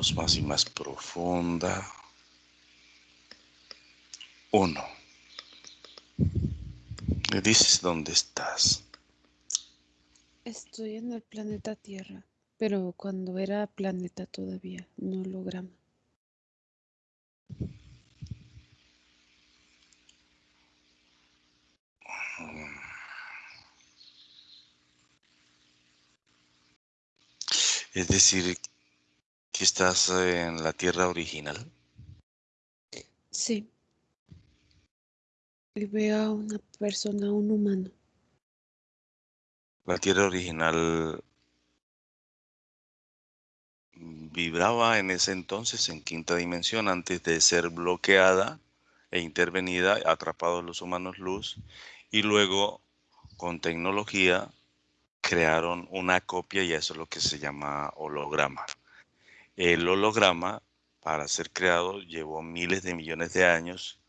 Más y más profunda. Uno. Me dices dónde estás. Estoy en el planeta Tierra, pero cuando era planeta todavía, no holograma. Es decir, que estás en la Tierra original. Sí. Y veo a una persona, un humano. La Tierra original vibraba en ese entonces en quinta dimensión antes de ser bloqueada e intervenida, atrapados los humanos luz, y luego con tecnología crearon una copia y eso es lo que se llama holograma. El holograma, para ser creado, llevó miles de millones de años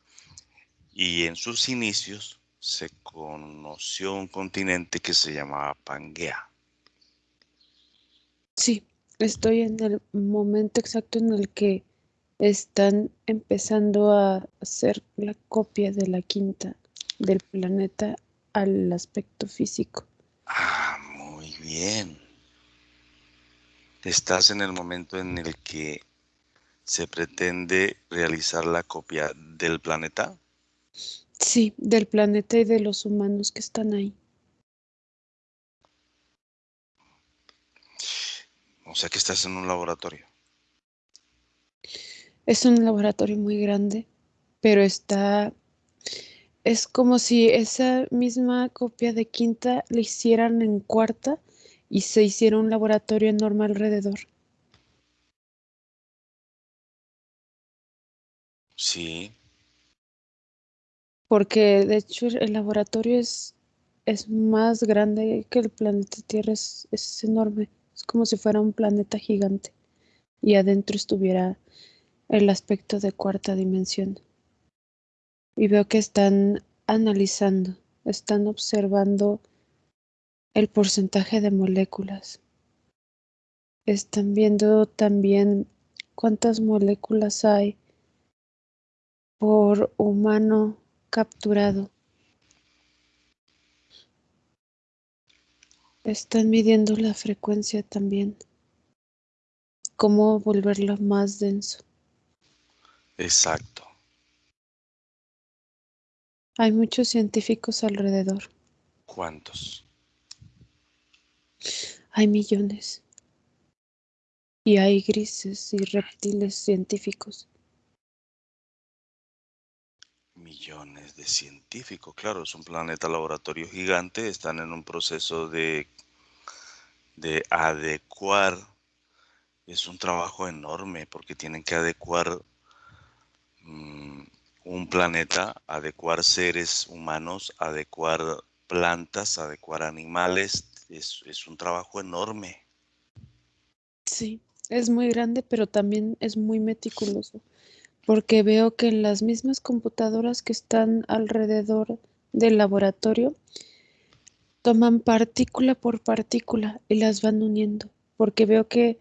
y en sus inicios se conoció un continente que se llamaba Pangea. Sí, estoy en el momento exacto en el que están empezando a hacer la copia de la quinta del planeta al aspecto físico. Ah, muy bien. Estás en el momento en el que se pretende realizar la copia del planeta. Sí, del planeta y de los humanos que están ahí. O sea que estás en un laboratorio. Es un laboratorio muy grande, pero está... Es como si esa misma copia de quinta la hicieran en cuarta y se hiciera un laboratorio enorme alrededor. Sí, porque de hecho el laboratorio es, es más grande que el planeta Tierra, es, es enorme, es como si fuera un planeta gigante y adentro estuviera el aspecto de cuarta dimensión. Y veo que están analizando, están observando el porcentaje de moléculas. Están viendo también cuántas moléculas hay por humano capturado. Están midiendo la frecuencia también. Cómo volverlo más denso. exacto. Hay muchos científicos alrededor. ¿Cuántos? Hay millones. Y hay grises y reptiles científicos. Millones de científicos, claro, es un planeta laboratorio gigante, están en un proceso de, de adecuar, es un trabajo enorme porque tienen que adecuar mm, un planeta, adecuar seres humanos, adecuar plantas, adecuar animales, es, es un trabajo enorme. Sí, es muy grande, pero también es muy meticuloso porque veo que las mismas computadoras que están alrededor del laboratorio toman partícula por partícula y las van uniendo, porque veo que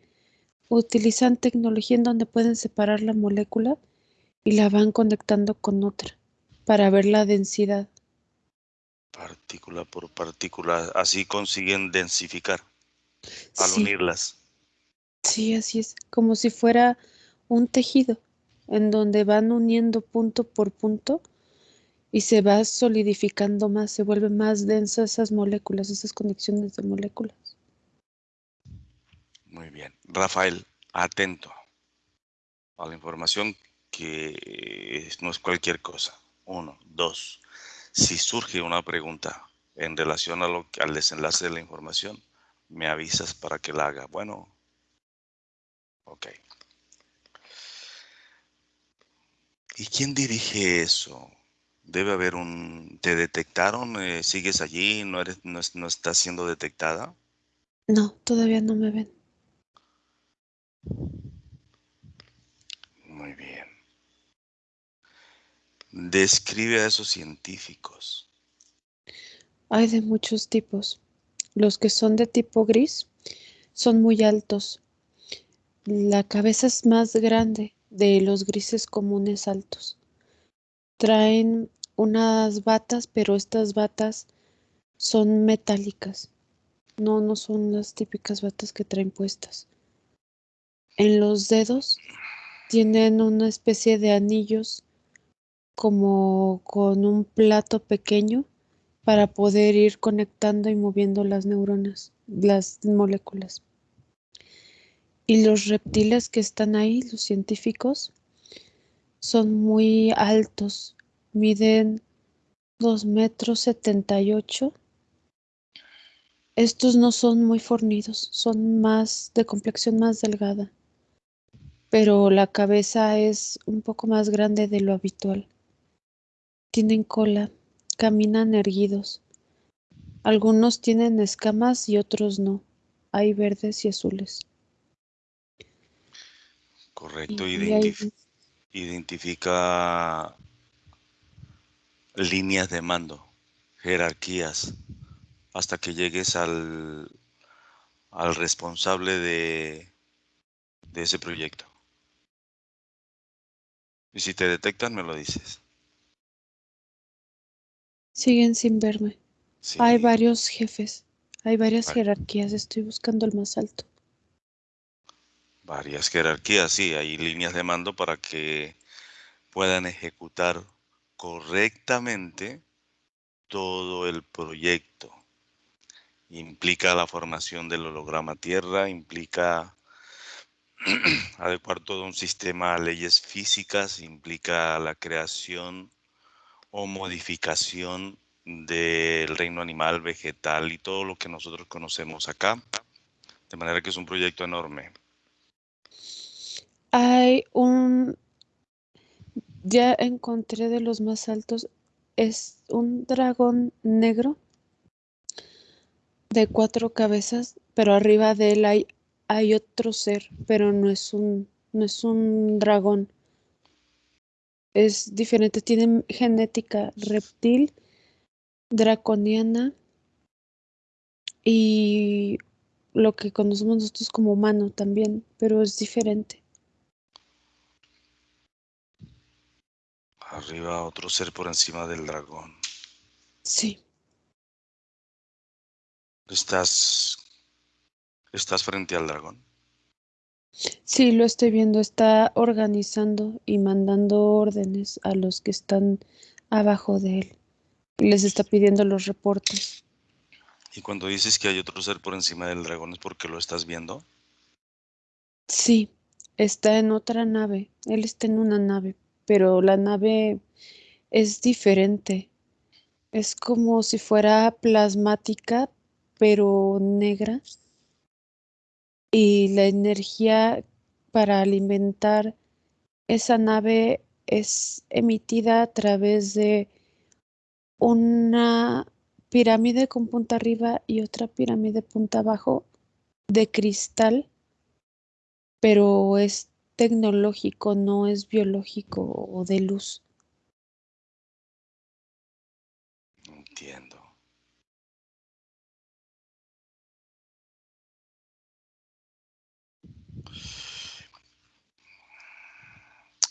utilizan tecnología en donde pueden separar la molécula y la van conectando con otra para ver la densidad. Partícula por partícula, así consiguen densificar al Sí, unirlas. sí, así es, como si fuera un tejido en donde van uniendo punto por punto y se va solidificando más, se vuelven más densas esas moléculas, esas conexiones de moléculas. Muy bien. Rafael, atento a la información que es- no es cualquier cosa. Uno, dos. Si surge una pregunta en relación a lo, al desenlace de la información, me avisas para que la haga. Bueno, ok. ¿Y quién dirige eso? Debe haber un... ¿Te detectaron? Eh, ¿Sigues allí? ¿No, eres, no, es- no estás siendo detectada? No, todavía no me ven. Muy bien. Describe a esos científicos. Hay de muchos tipos. Los que son de tipo gris son muy altos. La cabeza es más grande de los grises comunes altos. Traen unas batas, pero estas batas son metálicas. No, no son las típicas batas que traen puestas. En los dedos tienen una especie de anillos como con un plato pequeño para poder ir conectando y moviendo las neuronas, las moléculas. Y los reptiles que están ahí, los científicos, son muy altos, miden 2 metros 78. Estos no son muy fornidos, son más de complexión más delgada, pero la cabeza es un poco más grande de lo habitual. Tienen cola, caminan erguidos. Algunos tienen escamas y otros no. Hay verdes y azules. Correcto, Y identif- hay- identifica líneas de mando, jerarquías, hasta que llegues al, al responsable de, de ese proyecto. Y si te detectan, me lo dices. Siguen sin verme. Sí, Hay varios jefes, hay varias jerarquías. Estoy buscando el más alto. varias jerarquías, sí, hay líneas de mando para que puedan ejecutar correctamente todo el proyecto. Implica la formación del holograma Tierra, implica adecuar todo un sistema a leyes físicas, implica la creación o modificación del reino animal, vegetal y todo lo que nosotros conocemos acá. De manera que es un proyecto enorme. Hay un... Ya encontré de los más altos. Es un dragón negro de cuatro cabezas, pero arriba de él hay, hay otro ser, pero no es un, no es un dragón. Es diferente, tiene genética reptil, draconiana y lo que conocemos nosotros como humano también, pero es diferente. Arriba otro ser por encima del dragón. Sí, Estás, estás frente al dragón. Sí, lo estoy viendo. Está organizando y mandando órdenes a los que están abajo de él. Y les está pidiendo los reportes. Y cuando dices que hay otro ser por encima del dragón es porque lo estás viendo. Sí, está en otra nave. Él está en una nave, pero la nave es diferente. Es como si fuera plasmática, pero negra. Y la energía para alimentar esa nave es emitida a través de una pirámide con punta arriba y otra pirámide punta abajo de cristal, pero es tecnológico, no es biológico o de luz. Entiendo.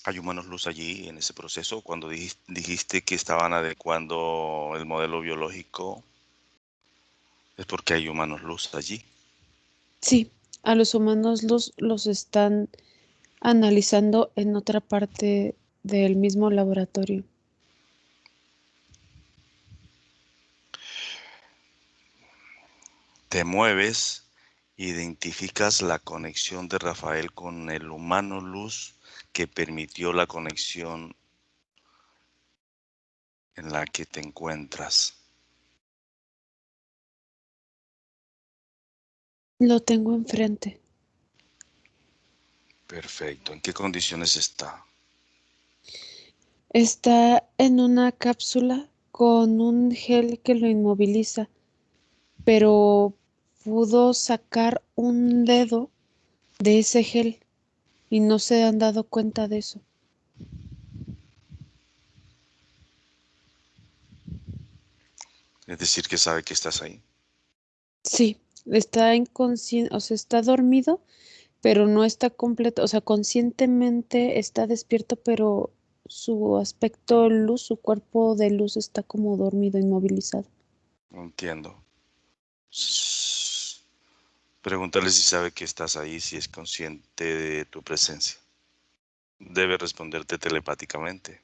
¿Hay humanos luz allí en ese proceso? Cuando dijis- dijiste que estaban adecuando el modelo biológico, es porque hay humanos luz allí. Sí, a los humanos los, los están analizando en otra parte del mismo laboratorio. Te mueves, identificas la conexión de Rafael con el humano luz que permitió la conexión en la que te encuentras. Lo tengo enfrente. Perfecto. ¿En qué condiciones está? Está en una cápsula con un gel que lo inmoviliza, pero pudo sacar un dedo de ese gel y no se han dado cuenta de eso. Es decir, que sabe que estás ahí. Sí, está inconsciente, o sea, está dormido, pero no está completo, o sea, conscientemente está despierto, pero su aspecto luz, su cuerpo de luz está como dormido, inmovilizado. Entiendo. Pregúntale si sabe que estás ahí, si es consciente de tu presencia. Debe responderte telepáticamente.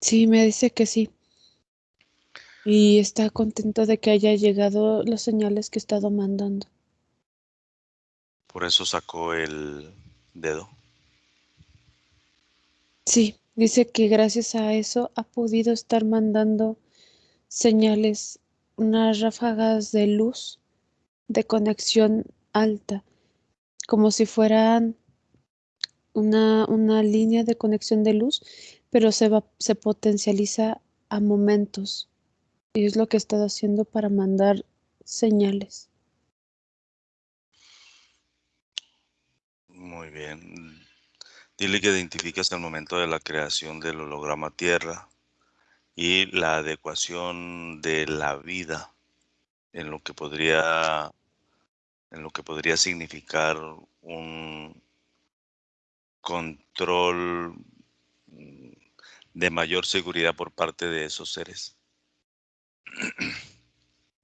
Sí, me dice que sí. Y está contento de que haya llegado las señales que he estado mandando. Por eso sacó el dedo. Sí, dice que gracias a eso ha podido estar mandando señales, unas ráfagas de luz de conexión alta, como si fueran una, una línea de conexión de luz, pero se va, se potencializa a momentos. Y es lo que he estado haciendo para mandar señales. Muy bien. Dile que identificas el momento de la creación del holograma Tierra y la adecuación de la vida en lo que podría en lo que podría significar un control de mayor seguridad por parte de esos seres.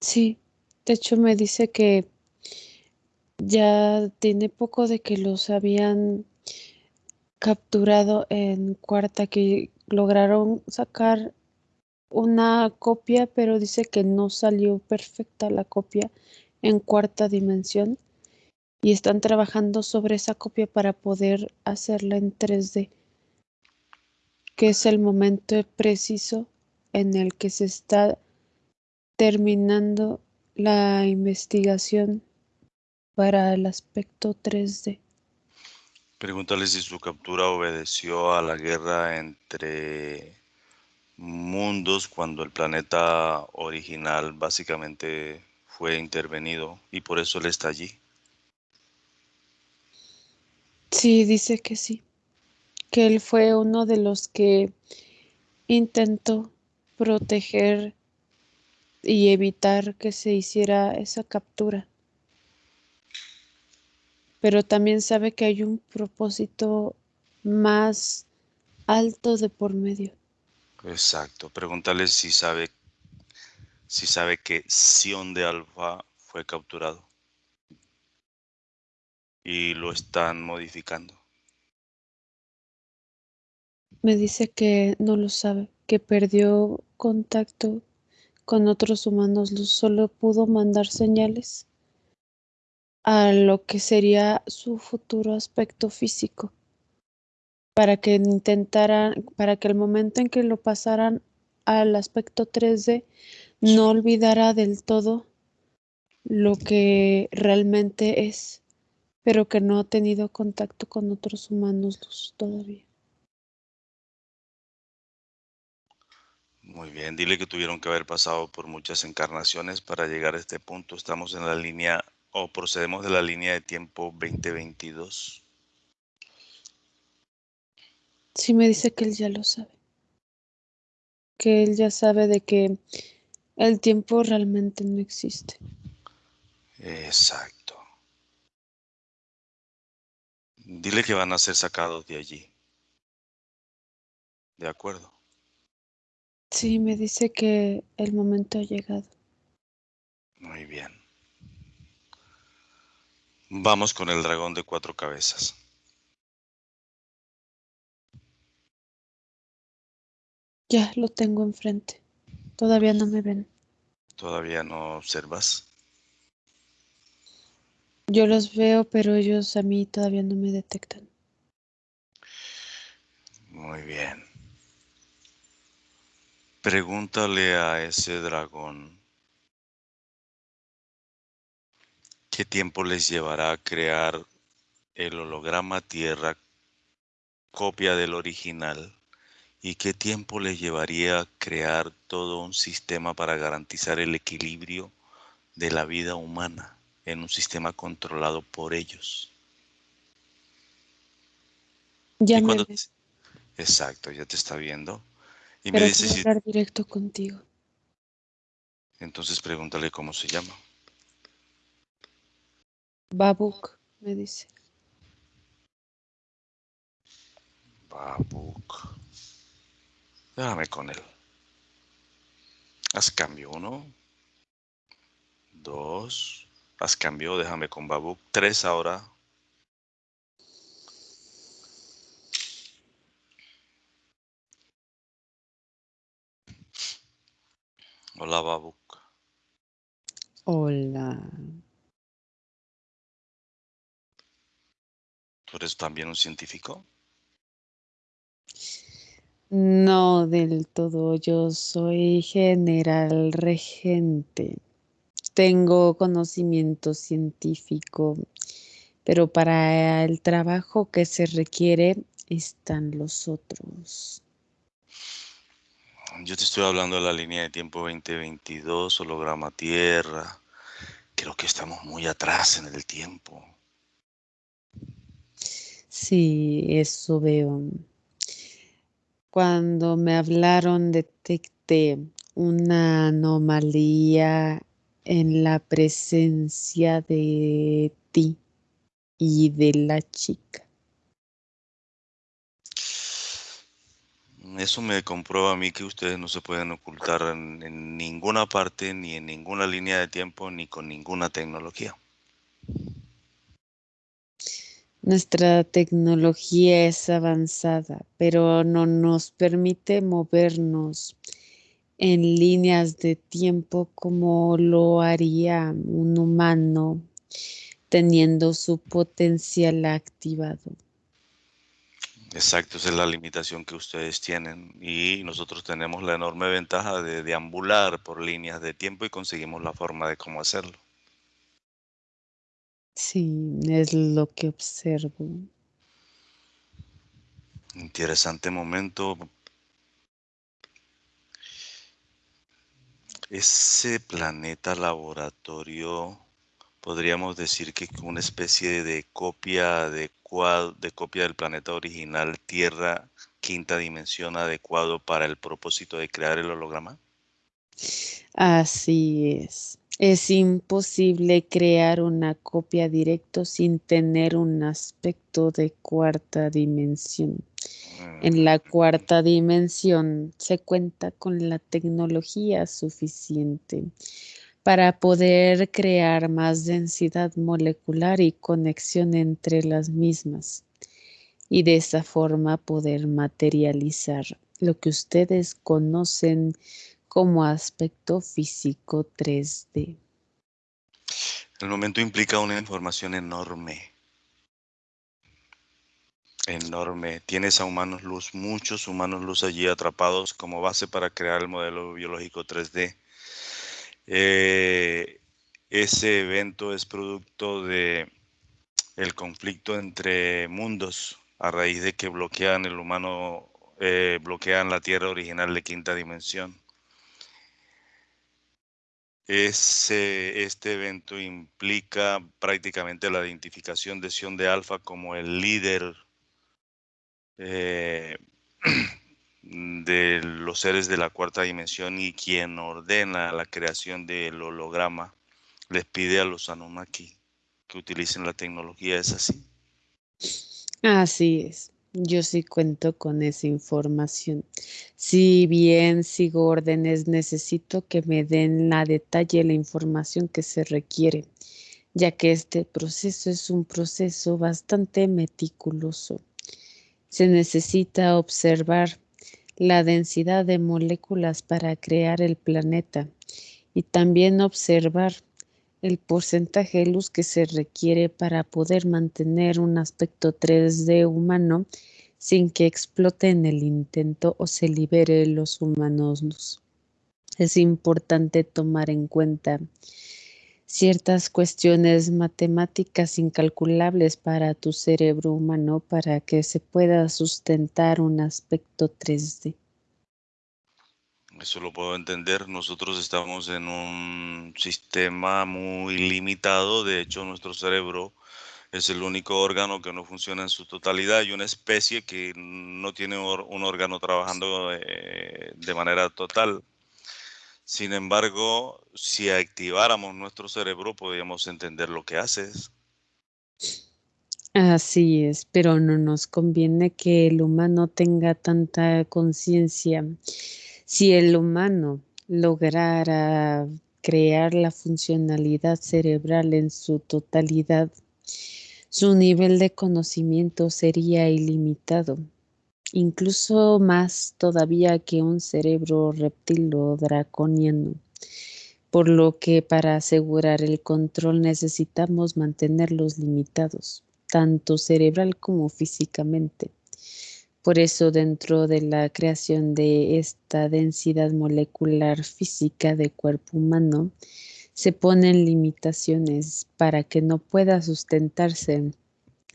Sí, de hecho me dice que ya tiene poco de que los habían capturado en cuarta, que lograron sacar una copia, pero dice que no salió perfecta la copia en cuarta dimensión y están trabajando sobre esa copia para poder hacerla en 3D, que es el momento preciso en el que se está terminando la investigación para el aspecto 3D. Pregúntale si su captura obedeció a la guerra entre mundos cuando el planeta original básicamente fue intervenido y por eso él está allí. Sí, dice que sí, que él fue uno de los que intentó proteger y evitar que se hiciera esa captura. Pero también sabe que hay un propósito más alto de por medio. Exacto. Pregúntale si sabe si sabe que Sion de Alfa fue capturado y lo están modificando. Me dice que no lo sabe, que perdió contacto con otros humanos solo pudo mandar señales a lo que sería su futuro aspecto físico, para que intentaran, para que el momento en que lo pasaran al aspecto 3D no olvidara del todo lo que realmente es, pero que no ha tenido contacto con otros humanos todavía. Muy bien, dile que tuvieron que haber pasado por muchas encarnaciones para llegar a este punto. Estamos en la línea o procedemos de la línea de tiempo 2022. Sí me dice que él ya lo sabe, que él ya sabe de que el tiempo realmente no existe. Exacto. Dile que van a ser sacados de allí. De acuerdo. Sí, me dice que el momento ha llegado. Muy bien. Vamos con el dragón de cuatro cabezas. Ya lo tengo enfrente. Todavía no me ven. ¿Todavía no observas? Yo los veo, pero ellos a mí todavía no me detectan. Muy bien. Pregúntale a ese dragón qué tiempo les llevará a crear el holograma Tierra, copia del original, y qué tiempo les llevaría crear todo un sistema para garantizar el equilibrio de la vida humana en un sistema controlado por ellos. Ya Y me cuando- ven, Exacto, ya te está viendo. Y me pero dice quiero si hablar directo contigo. entonces pregúntale cómo se llama. Babuk, me dice. Babuk. Déjame con él. Haz cambio. Uno. Dos. Haz cambio. Déjame con Babuk. Tres ahora. Hola, Babuk. Hola. ¿Tú eres también un científico? No del todo, yo soy general regente. Tengo conocimiento científico, pero para el trabajo que se requiere están los otros. Yo te estoy hablando de la línea de tiempo 2022, holograma Tierra. Creo que estamos muy atrás en el tiempo. Sí, eso veo. Cuando me hablaron detecté una anomalía en la presencia de ti y de la chica. Eso me comprueba a mí que ustedes no se pueden ocultar en, en ninguna parte, ni en ninguna línea de tiempo, ni con ninguna tecnología. Nuestra tecnología es avanzada, pero no nos permite movernos en líneas de tiempo como lo haría un humano teniendo su potencial activado. Exacto, esa es la limitación que ustedes tienen y nosotros tenemos la enorme ventaja de deambular por líneas de tiempo y conseguimos la forma de cómo hacerlo. Sí, es lo que observo. Interesante momento. Ese planeta laboratorio, podríamos decir que es una especie de copia adecuada, de copia del planeta original Tierra, quinta dimensión adecuado para el propósito de crear el holograma. Así es. Es imposible crear una copia directo sin tener un aspecto de cuarta dimensión. En la cuarta dimensión se cuenta con la tecnología suficiente para poder crear más densidad molecular y conexión entre las mismas y de esa forma poder materializar lo que ustedes conocen como aspecto físico 3D. El momento implica una información enorme. Enorme. Tienes a humanos luz, muchos humanos luz allí atrapados como base para crear el modelo biológico 3D. Eh, ese evento es producto de conflicto entre mundos a raíz de que bloquean el humano, eh, bloquean la Tierra original de quinta dimensión. Ese, este evento implica prácticamente la identificación de Sion de Alfa como el líder eh, de los seres de la cuarta dimensión y quien ordena la creación del holograma les pide a los Anunnaki que utilicen la tecnología. ¿Es así? Así es. Yo sí cuento con esa información. Si bien sigo órdenes, necesito que me den la detalle la información que se requiere, ya que este proceso es un proceso bastante meticuloso. Se necesita observar la densidad de moléculas para crear el planeta y también observar el porcentaje de luz que se requiere para poder mantener un aspecto 3D humano sin que explote en el intento o se libere los humanos. Es importante tomar en cuenta ciertas cuestiones matemáticas incalculables para tu cerebro humano para que se pueda sustentar un aspecto 3D. Eso lo puedo entender. Nosotros estamos en un sistema muy limitado. De hecho, nuestro cerebro es el único órgano que no funciona en su totalidad y una especie que no tiene un órgano trabajando eh, de manera total. Sin embargo, si activáramos nuestro cerebro, podríamos entender lo que haces. Así es, pero no nos conviene que el humano tenga tanta conciencia. Si el humano lograra crear la funcionalidad cerebral en su totalidad, su nivel de conocimiento sería ilimitado, incluso más todavía que un cerebro reptil o draconiano por lo que para asegurar el control necesitamos mantenerlos limitados tanto cerebral como físicamente. Por eso dentro de la creación de esta densidad molecular física de cuerpo humano, se ponen limitaciones para que no pueda sustentarse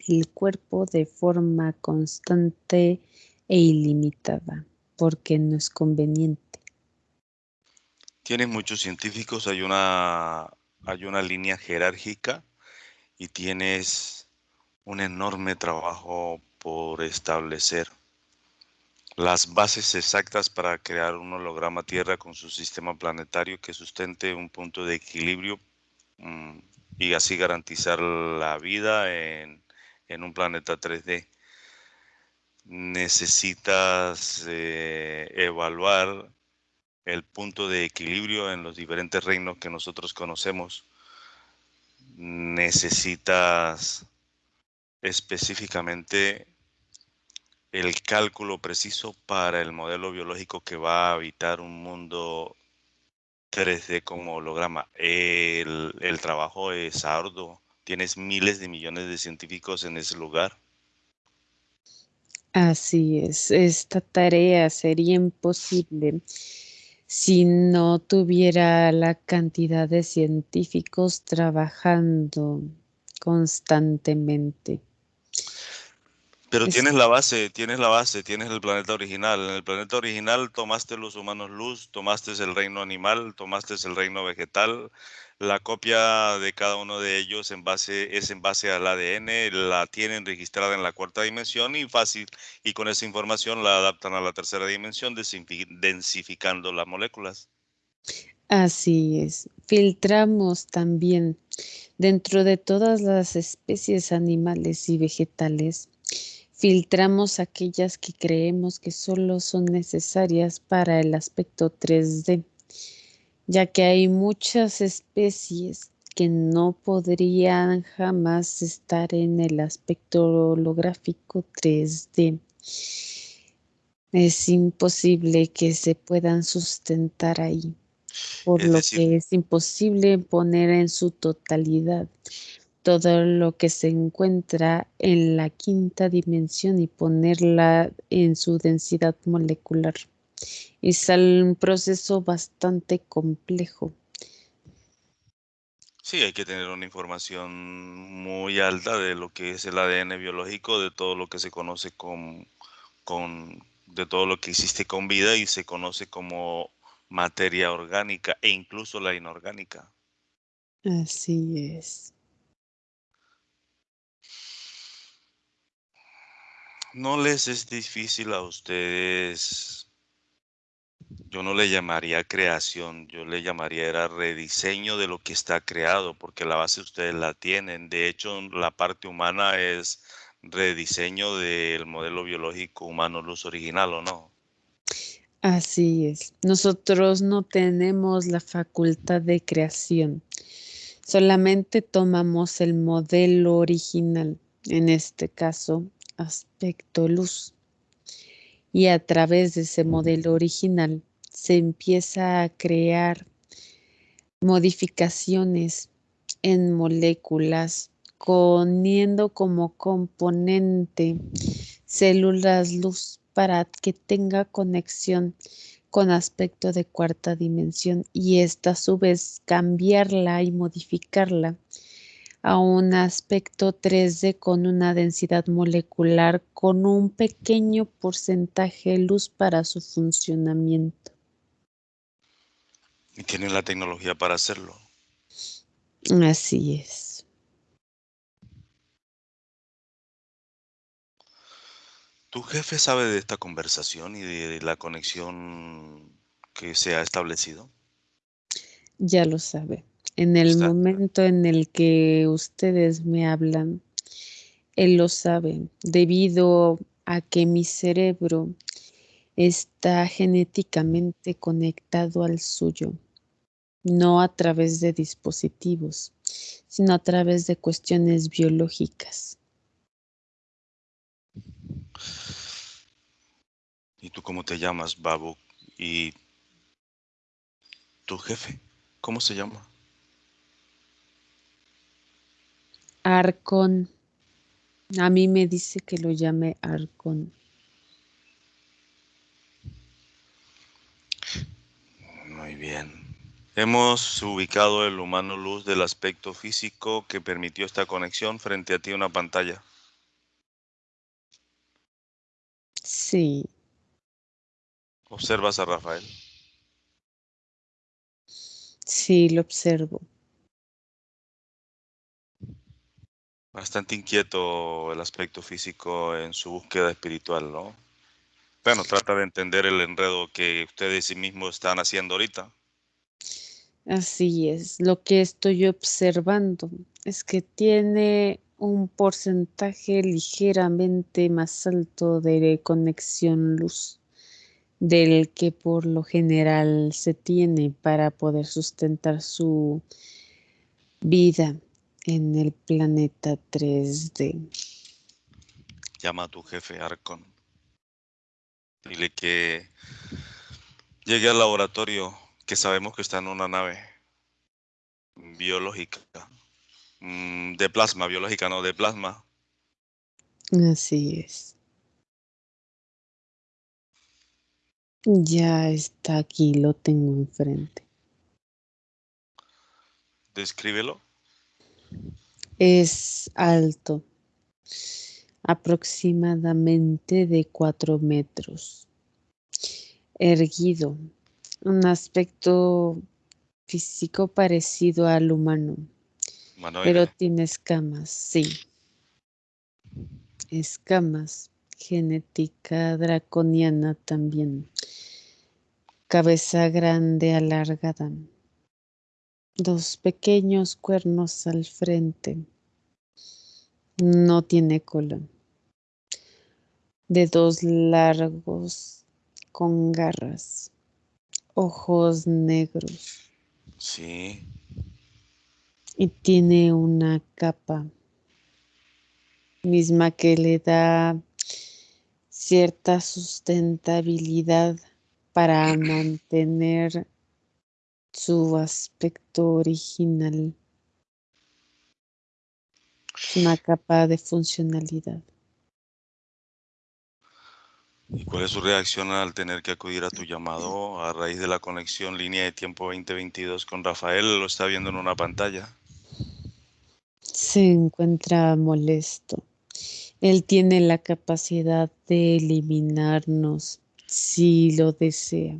el cuerpo de forma constante e ilimitada, porque no es conveniente. Tienes muchos científicos, hay una, hay una línea jerárquica y tienes un enorme trabajo por establecer las bases exactas para crear un holograma Tierra con su sistema planetario que sustente un punto de equilibrio mm, y así garantizar la vida en, un planeta 3D. Necesitas eh, evaluar el punto de equilibrio en los diferentes reinos que nosotros conocemos. Necesitas específicamente el cálculo preciso para el modelo biológico que va a habitar un mundo 3D como holograma. El, trabajo es arduo. Tienes miles de millones de científicos en ese lugar. Así es, esta tarea sería imposible si no tuviera la cantidad de científicos trabajando constantemente. Pero tienes la base, tienes la base, tienes el planeta original. En el planeta original tomaste los humanos luz, tomaste el reino animal, tomaste el reino vegetal. La copia de cada uno de ellos en base, es en base al ADN, la tienen registrada en la cuarta dimensión y fácil, y con esa información la adaptan a la tercera dimensión, densificando las moléculas. Así es. Filtramos también dentro de todas las especies animales y vegetales filtramos aquellas que creemos que solo son necesarias para el aspecto 3D, ya que hay muchas especies que no podrían jamás estar en el aspecto holográfico 3D. Es imposible que se puedan sustentar ahí, por lo que es imposible poner en su totalidad todo lo que se encuentra en la quinta dimensión y ponerla en su densidad molecular. Es un proceso bastante complejo. Sí, hay que tener una información muy alta de lo que es el ADN biológico, de todo lo que se conoce con, con de todo lo que existe con vida y se conoce como materia orgánica e incluso la inorgánica. Así es. ¿No les es difícil a ustedes? Yo no le llamaría creación, yo le llamaría era rediseño de lo que está creado, porque la base ustedes la tienen. De hecho, la parte humana es rediseño del modelo biológico humano luz original, ¿o no? Así es. Nosotros no tenemos la facultad de creación. Solamente tomamos el modelo original, en este caso aspecto luz. Y a través de ese modelo original se empieza a crear modificaciones en moléculas, poniendo como componente células luz para que tenga conexión con aspecto de cuarta dimensión y esta a su vez cambiarla y modificarla a un aspecto 3D con una densidad molecular con un pequeño porcentaje de luz para su funcionamiento. Y tienen la tecnología para hacerlo. Así es. ¿Tu jefe sabe de esta conversación y de la conexión que se ha establecido? Ya lo sabe. En el momento en el que ustedes me hablan, Él lo sabe, debido a que mi cerebro está genéticamente conectado al suyo, no a través de dispositivos, sino a través de cuestiones biológicas. ¿Y tú cómo te llamas, Babu? ¿Y tu jefe? ¿Cómo se llama? Arcon. A mí me dice que lo llame Arcon. Muy bien. Hemos ubicado el humano luz del aspecto físico que permitió esta conexión frente a ti una pantalla. Sí. ¿Observas a Rafael? Sí, lo observo. Bastante inquieto el aspecto físico en su búsqueda espiritual, ¿no? Bueno, trata de entender el enredo que ustedes sí mismos están haciendo ahorita. Así es, lo que estoy observando es que tiene un porcentaje ligeramente más alto de conexión luz del que por lo general se tiene para poder sustentar su vida en el planeta 3D. Llama a tu jefe Arcon. Dile que llegue al laboratorio, que sabemos que está en una nave biológica, mm, de plasma, biológica, no, de plasma. Así es. Ya está aquí, lo tengo enfrente. Descríbelo. Es alto, aproximadamente de cuatro metros. Erguido, un aspecto físico parecido al humano, pero tiene escamas, sí. Escamas, genética draconiana también. Cabeza grande alargada dos pequeños cuernos al frente. No tiene cola. Dedos largos con garras. Ojos negros. Sí. Y tiene una capa misma que le da cierta sustentabilidad para mantener su aspecto original. Es una capa de funcionalidad. ¿Y cuál es su reacción al tener que acudir a tu llamado a raíz de la conexión línea de tiempo 2022 con Rafael? Lo está viendo en una pantalla. Se encuentra molesto. Él tiene la capacidad de eliminarnos si lo desea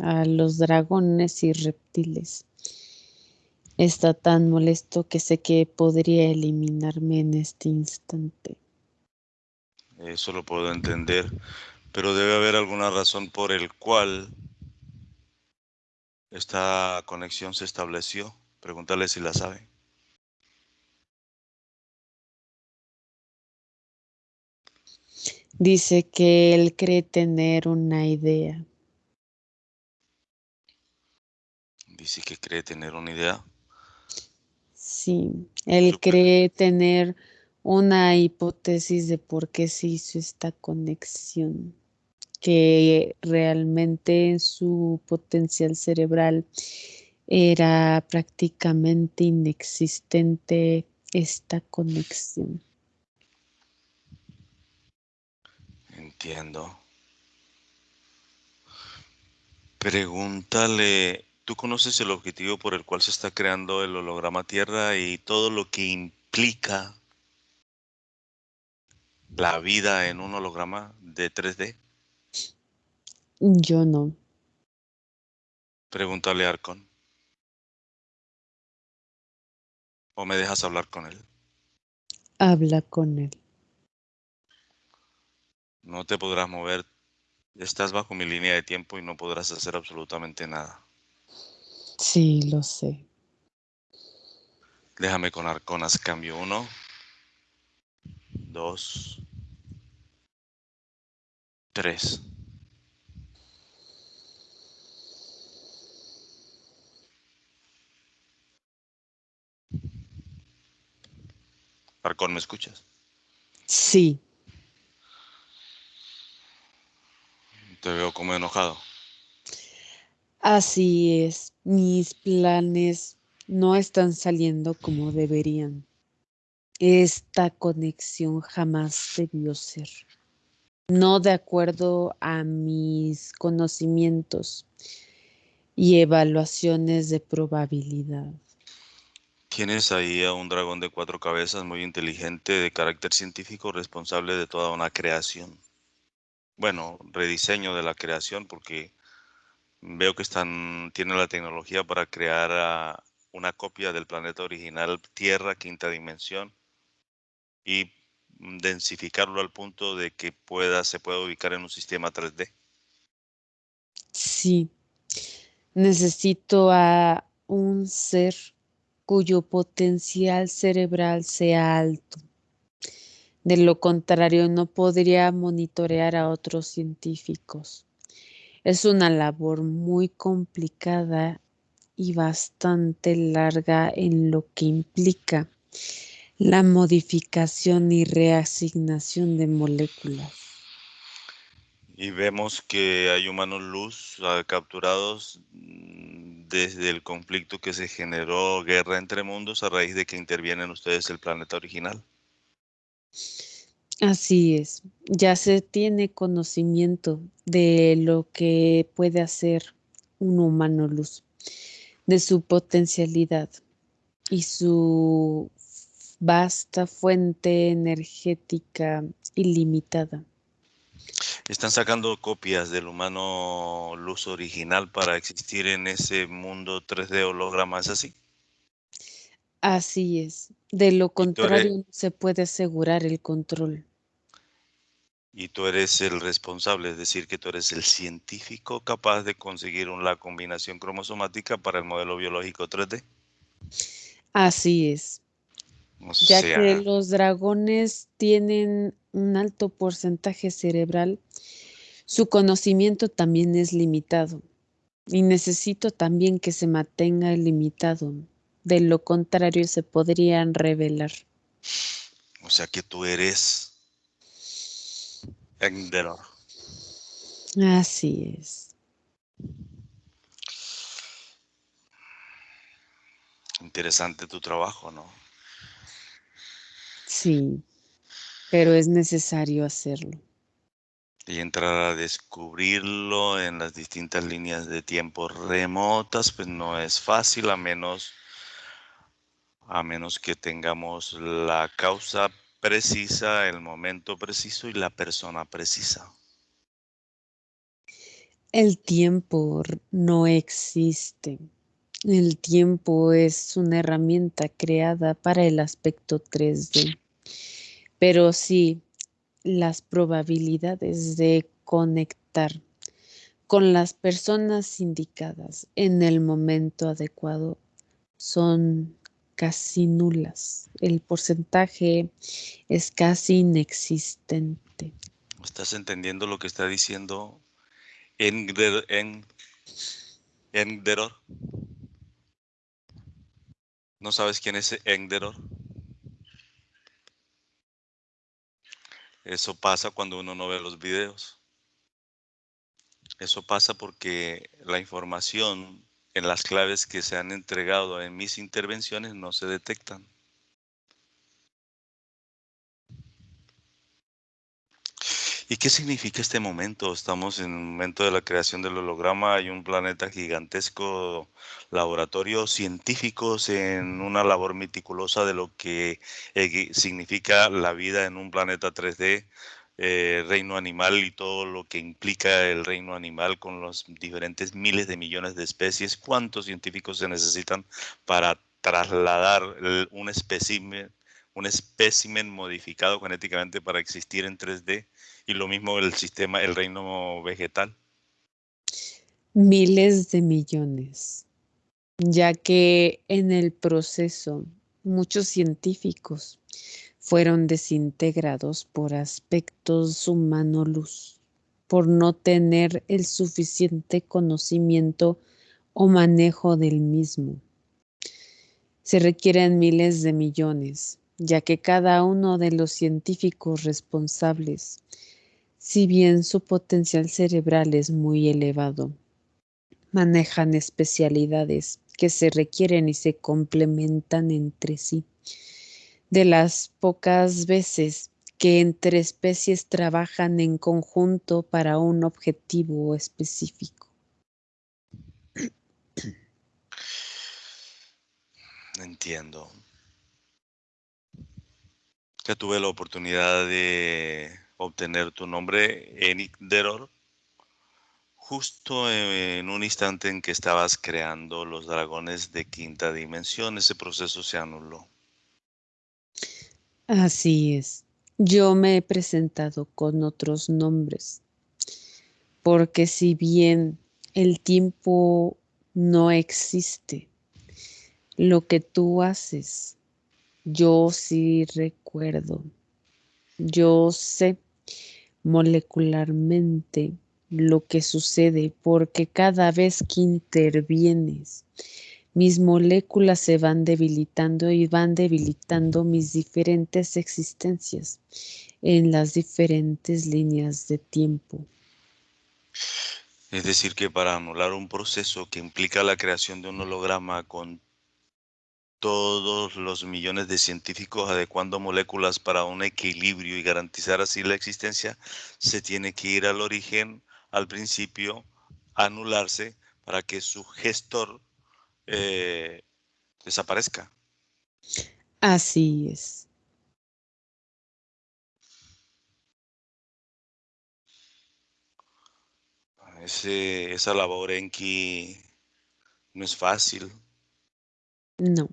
a los dragones y reptiles. Está tan molesto que sé que podría eliminarme en este instante. Eso lo puedo entender, pero debe haber alguna razón por el cual esta conexión se estableció. Pregúntale si la sabe. Dice que él cree tener una idea. Dice que cree tener una idea. Sí, él cree tener una hipótesis de por qué se hizo esta conexión, que realmente en su potencial cerebral era prácticamente inexistente esta conexión. Entiendo. Pregúntale ¿Tú conoces el objetivo por el cual se está creando el holograma Tierra y todo lo que implica la vida en un holograma de 3D? Yo no. Pregúntale a Arcon. ¿O me dejas hablar con él? Habla con él. No te podrás mover. Estás bajo mi línea de tiempo y no podrás hacer absolutamente nada. Sí, lo sé. Déjame con Arconas cambio uno. dos, tres. Arcón, ¿me escuchas? Sí. Te veo como enojado. Así es, mis planes no están saliendo como deberían. Esta conexión jamás debió ser. No de acuerdo a mis conocimientos y evaluaciones de probabilidad. Tienes ahí a un dragón de cuatro cabezas muy inteligente, de carácter científico, responsable de toda una creación. Bueno, rediseño de la creación porque veo que están, tienen la tecnología para crear ah, una copia del planeta original Tierra, quinta dimensión, y densificarlo al punto de que pueda, se pueda ubicar en un sistema 3D. Sí, necesito a un ser cuyo potencial cerebral sea alto. De lo contrario, no podría monitorear a otros científicos. Es una labor muy complicada y bastante larga en lo que implica la modificación y reasignación de moléculas. Y vemos que hay humanos luz ah, capturados mm, desde el conflicto que se generó guerra entre mundos a raíz de que intervienen ustedes el planeta original. Así es, ya se tiene conocimiento de lo que puede hacer un humano luz, de su potencialidad y su vasta fuente energética ilimitada. Están sacando copias del humano luz original para existir en ese mundo 3D holograma, ¿es así? Así es. De lo contrario, no se puede asegurar el control. Y tú eres el responsable, es decir, que tú eres el científico capaz de conseguir la combinación cromosomática para el modelo biológico 3D. Así es. ya que los dragones tienen un alto porcentaje cerebral, su conocimiento también es limitado. Y necesito también que se mantenga limitado. De lo contrario, se podrían revelar. O sea que tú eres Enderor. Así es. Interesante tu trabajo, ¿no? Sí, pero es necesario hacerlo. Y entrar a descubrirlo en las distintas líneas de tiempo remotas, pues no es fácil a menos a menos que tengamos la causa precisa, el momento preciso y la persona precisa. El tiempo no existe. El tiempo es una herramienta creada para el aspecto 3D. Pero sí, las probabilidades de conectar con las personas indicadas en el momento adecuado son casi nulas. El porcentaje es casi inexistente. ¿Estás entendiendo lo que está diciendo Enderor? ¿No sabes quién es Enderor? Eso pasa cuando uno no ve los videos. Eso pasa porque la información en las claves que se han entregado en mis intervenciones no se detectan. ¿Y qué significa este momento? Estamos en el momento de la creación del holograma, hay un planeta gigantesco, laboratorios científicos en una labor meticulosa de lo que eh, significa la vida en un planeta 3D, eh, reino animal y todo lo que implica el reino animal con los diferentes miles de millones de especies, cuántos científicos se necesitan para trasladar un espécimen, un espécimen modificado genéticamente para existir en 3D y lo mismo el sistema, el reino vegetal. Miles de millones, ya que en el proceso muchos científicos fueron desintegrados por aspectos humano-luz, por no tener el suficiente conocimiento o manejo del mismo. Se requieren miles de millones, ya que cada uno de los científicos responsables, si bien su potencial cerebral es muy elevado, manejan especialidades que se requieren y se complementan entre sí de las pocas veces que entre especies trabajan en conjunto para un objetivo específico. Entiendo. Ya tuve la oportunidad de obtener tu nombre, Enik Deror, justo en un instante en que estabas creando los dragones de quinta dimensión. Ese proceso se anuló. Así es. Yo me he presentado con otros nombres, porque si bien el tiempo no existe, lo que tú haces, yo sí recuerdo, yo sé molecularmente lo que sucede porque cada vez que intervienes, mis moléculas se van debilitando y van debilitando mis diferentes existencias en las diferentes líneas de tiempo. Es decir, que para anular un proceso que implica la creación de un holograma con todos los millones de científicos adecuando moléculas para un equilibrio y garantizar así la existencia, se tiene que ir al origen, al principio, anularse para que su gestor eh, desaparezca. Así es. Ese, esa labor en que no es fácil. No.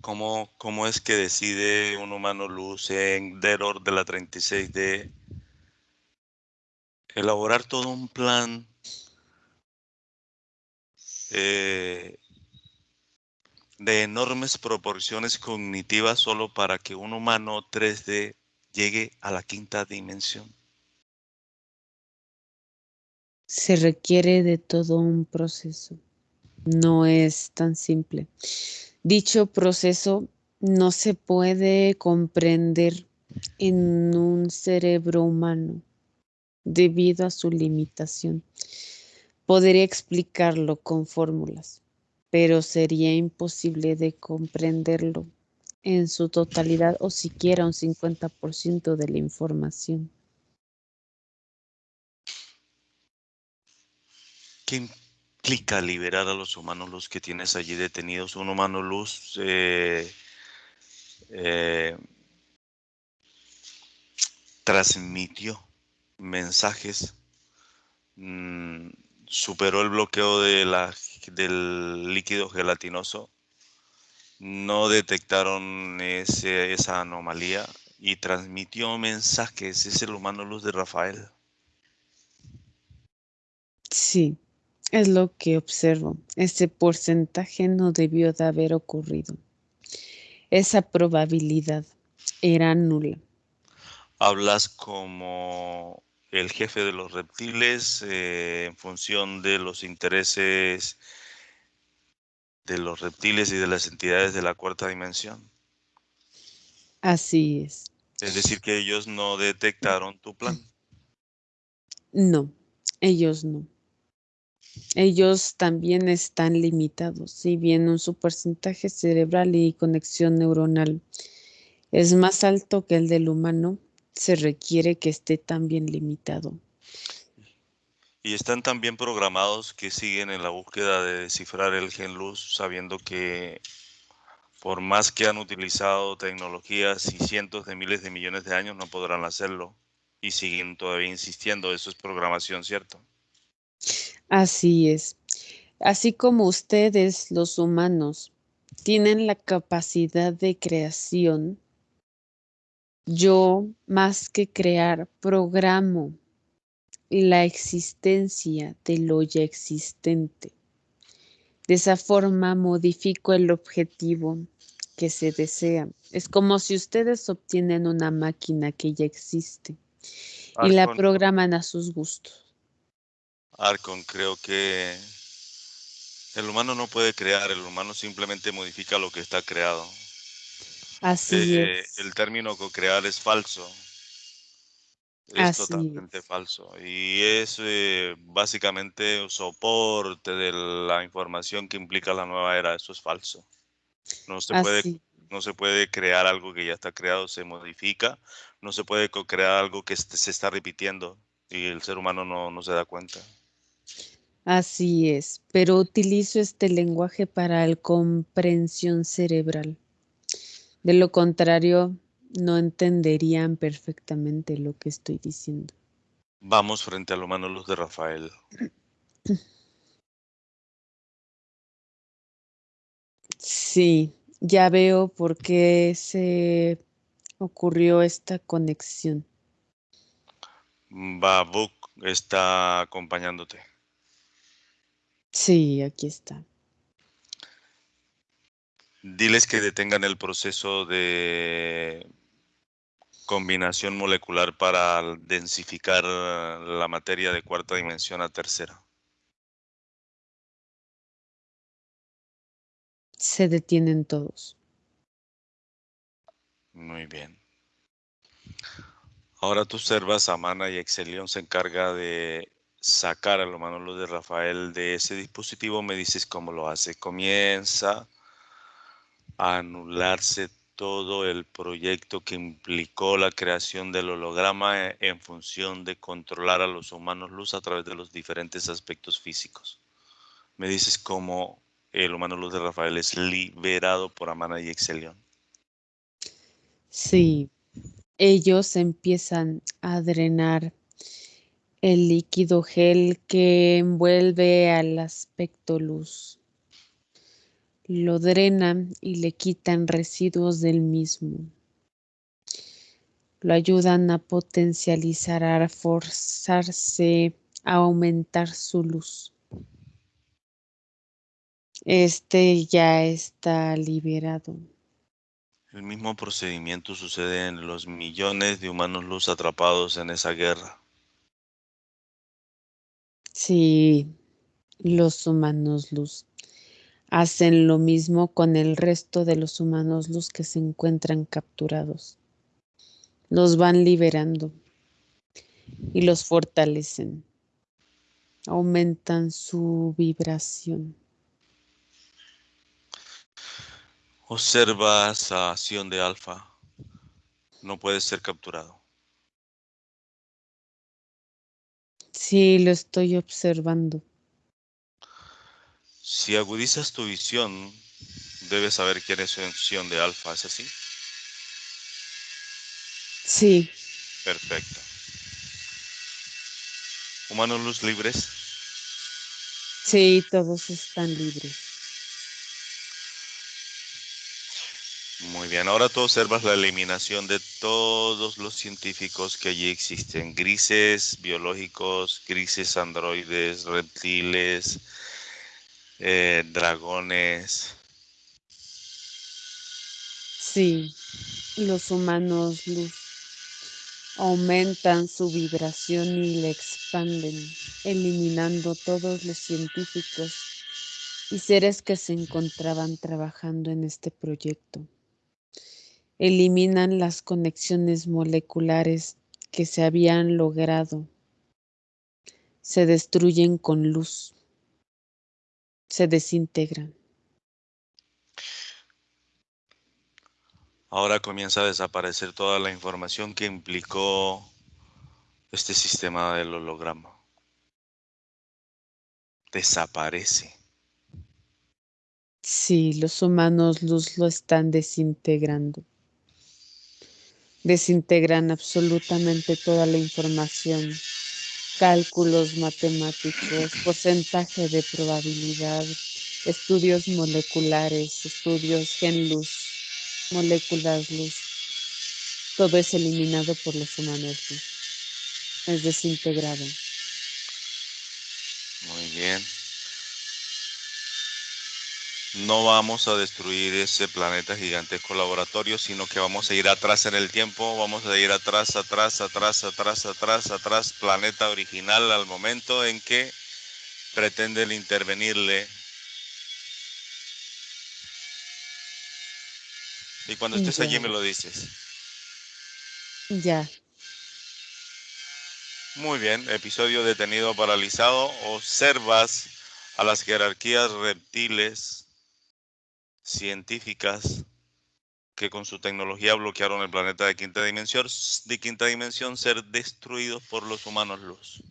¿Cómo, ¿Cómo, es que decide un humano luz en Deror de la 36D elaborar todo un plan eh, de enormes proporciones cognitivas solo para que un humano 3D llegue a la quinta dimensión. Se requiere de todo un proceso. No es tan simple. Dicho proceso no se puede comprender en un cerebro humano debido a su limitación. Podría explicarlo con fórmulas, pero sería imposible de comprenderlo en su totalidad o siquiera un 50% de la información. ¿Qué implica liberar a los humanos luz que tienes allí detenidos? Un humano luz eh, eh, transmitió mensajes mm, superó el bloqueo de la, del líquido gelatinoso, no detectaron esa anomalía y transmitió mensajes. Es el humano luz de Rafael. Sí, es lo que observo. Ese porcentaje no debió de haber ocurrido. Esa probabilidad era nula. Hablas como el jefe de los reptiles eh, en función de los intereses de los reptiles y de las entidades de la cuarta dimensión. Así es. Es decir, que ellos no detectaron tu plan. No, ellos no. Ellos también están limitados, si bien su porcentaje cerebral y conexión neuronal es más alto que el del humano, se requiere que esté también limitado. Y están tan bien programados que siguen en la búsqueda de descifrar el gen luz, sabiendo que por más que han utilizado tecnologías y cientos de miles de millones de años, no podrán hacerlo. Y siguen todavía insistiendo, eso es programación, ¿cierto? Así es. Así como ustedes, los humanos, tienen la capacidad de creación, yo, más que crear, programo la existencia de lo ya existente. De esa forma modifico el objetivo que se desea. Es como si ustedes obtienen una máquina que ya existe y la programan a sus gustos. Arcon, creo que el humano no puede crear, el humano simplemente modifica lo que está creado. Así eh, es. El término co-crear es falso. Es totalmente falso. Y es eh, básicamente un soporte de la información que implica la nueva era. Eso es falso. No se, puede, no se puede crear algo que ya está creado, se modifica. No se puede crear algo que se está repitiendo y el ser humano no, no se da cuenta. Así es, pero utilizo este lenguaje para la comprensión cerebral. De lo contrario, no entenderían perfectamente lo que estoy diciendo. Vamos frente a la humano luz de Rafael. Sí, ya veo por qué se ocurrió esta conexión. Babuk está acompañándote. Sí, aquí está. Diles que detengan el proceso de combinación molecular para densificar la materia de cuarta dimensión a tercera. Se detienen todos. Muy bien. Ahora tú observas a Mana y Excelion se encarga de sacar a humano luz de Rafael de ese dispositivo. Me dices cómo lo hace. Comienza anularse todo el proyecto que implicó la creación del holograma eh, en función de controlar a los humanos luz a través de los diferentes aspectos físicos. Me dices cómo el humano luz de Rafael es liberado por Amana y Excelion. Sí, ellos empiezan a drenar el líquido gel que envuelve al aspecto luz lo drenan y le quitan residuos del mismo. Lo ayudan a potencializar, a forzarse, a aumentar su luz. Este ya está liberado. El mismo procedimiento sucede en los millones de humanos luz atrapados en esa guerra. Sí, los humanos luz hacen lo mismo con el resto de los humanos los que se encuentran capturados. Los van liberando y los fortalecen. Aumentan su vibración. Observas a Sion de Alfa. No puede ser capturado. Sí, lo estoy observando. Si agudizas tu visión, debes saber quién es Sion de alfa, ¿es así? Sí. Perfecto. ¿Humanos luz libres? Sí, todos están libres. Muy bien, ahora tú observas la eliminación de todos los científicos que allí existen, grises biológicos, grises androides, reptiles, eh, dragones. Sí, los humanos luz aumentan su vibración y la expanden, eliminando todos los científicos y seres que se encontraban trabajando en este proyecto. Eliminan las conexiones moleculares que se habían logrado. Se destruyen con luz se desintegran. Ahora comienza a desaparecer toda la información que implicó este sistema del holograma. Desaparece. Sí, los humanos luz lo están desintegrando. Desintegran absolutamente toda la información cálculos matemáticos, porcentaje de probabilidad, estudios moleculares, estudios gen luz, moléculas luz. Todo es eliminado por los humanos Es desintegrado. Muy bien. No vamos a destruir ese planeta gigantesco laboratorio, sino que vamos a ir atrás en el tiempo, vamos a ir atrás, atrás, atrás, atrás, atrás, atrás, planeta original al momento en que pretenden intervenirle. Y cuando estés allí me lo dices. Ya. Muy bien, episodio detenido paralizado. Observas a las jerarquías reptiles científicas que con su tecnología bloquearon el planeta de quinta dimensión, de quinta dimensión ser destruidos por los humanos luz.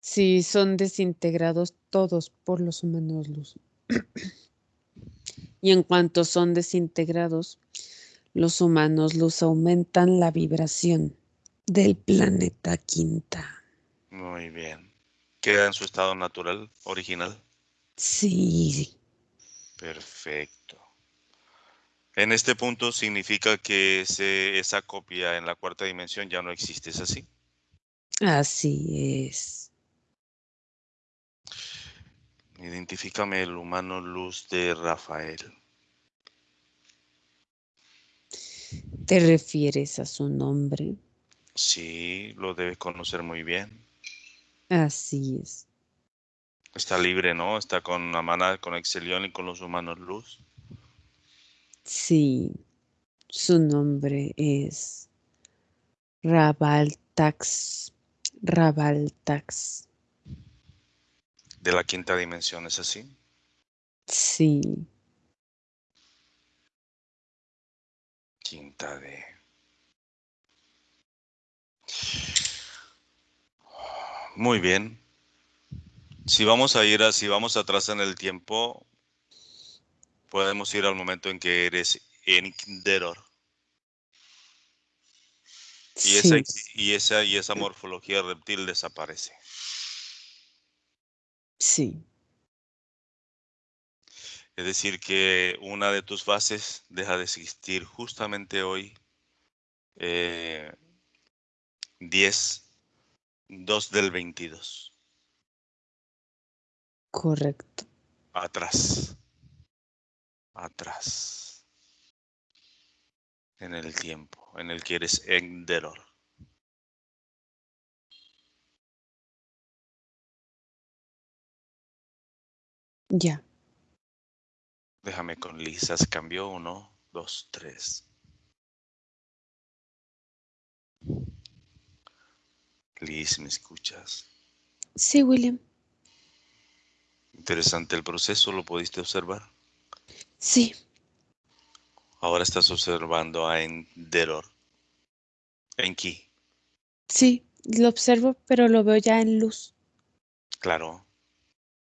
Sí, son desintegrados todos por los humanos luz. y en cuanto son desintegrados, los humanos luz aumentan la vibración del planeta quinta. Muy bien. ¿Queda en su estado natural, original? Sí, Perfecto. En este punto significa que esa copia en la cuarta dimensión ya no existe, ¿es así? Así es. Identifícame el humano luz de Rafael. ¿Te refieres a su nombre? Sí, lo debes conocer muy bien. Así es. Está libre, ¿no? Está con Amana, con Excelion y con los humanos luz. Sí, su nombre es Rabaltax. Rabaltax. De la quinta dimensión, ¿es así? Sí. Quinta D. Muy bien. Si vamos a ir, si vamos atrás en el tiempo, podemos ir al momento en que eres Enkderor. Y, esa, y, esa, y esa morfología reptil desaparece. Sí. Es decir, que una de tus fases deja de existir justamente hoy, 10, eh, 2 del 22. Correcto. Atrás. Atrás. En el tiempo en el que eres Enderor. Ya. Déjame con lisas. Cambió uno, dos, tres. Liz, ¿me escuchas? Sí, William. Interesante el proceso, ¿lo pudiste observar? Sí. Ahora estás observando a Enderor. Enki. Sí, lo observo, pero lo veo ya en luz. Claro.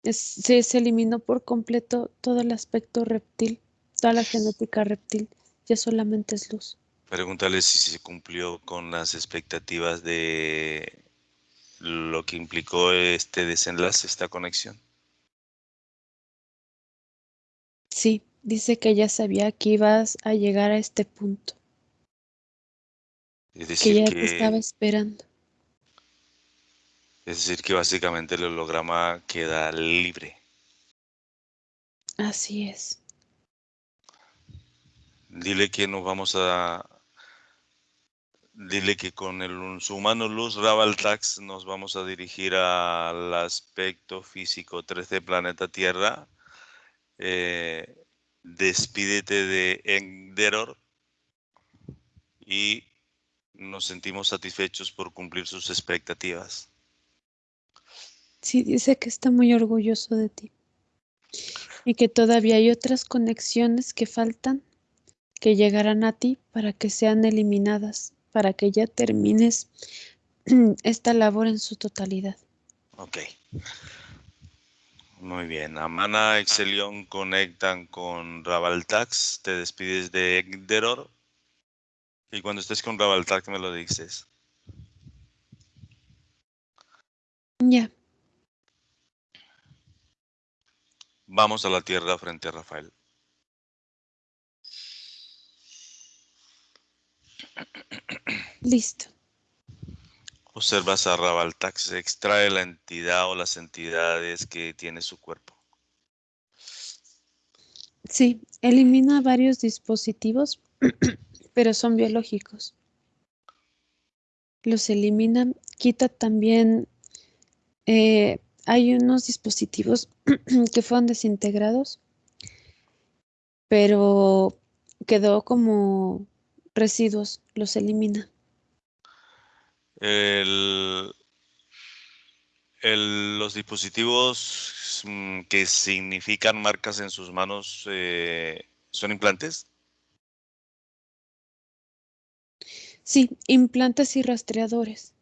se, se eliminó por completo todo el aspecto reptil, toda la genética reptil. Ya solamente es luz. Pregúntale si se cumplió con las expectativas de lo que implicó este desenlace, esta conexión. Sí, dice que ya sabía que ibas a llegar a este punto. Es decir, que ya te estaba esperando. Es decir, que básicamente el holograma queda libre. Así es. Dile que nos vamos a... Dile que con el, su humano luz Rabaltax nos vamos a dirigir al aspecto físico 3D planeta Tierra. Eh, despídete de Enderor y nos sentimos satisfechos por cumplir sus expectativas. Sí, dice que está muy orgulloso de ti y que todavía hay otras conexiones que faltan que llegarán a ti para que sean eliminadas, para que ya termines esta labor en su totalidad. Ok. Muy bien. Amana, Excelion conectan con Rabaltax. Te despides de Egderor. Y cuando estés con Rabaltax me lo dices. Ya. Vamos a la tierra frente a Rafael. Listo. Observas a Rabaltax, extrae la entidad o las entidades que tiene su cuerpo. Sí, elimina varios dispositivos, pero son biológicos. Los elimina, quita también, eh, hay unos dispositivos que fueron desintegrados, pero quedó como residuos, los elimina. El, el- los dispositivos mm, que significan marcas en sus manos eh, son implantes. Sí, implantes y rastreadores.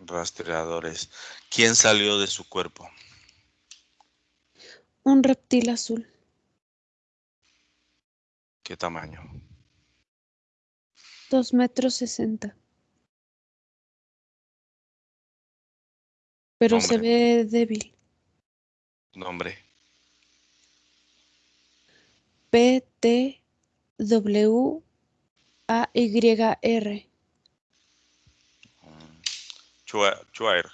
Rastreadores. ¿Quién salió de su cuerpo? Un reptil azul, ¿Qué tamaño? dos metros sesenta. Pero se ve débil. Nombre. P T W A Y R. Chua- Chuaer.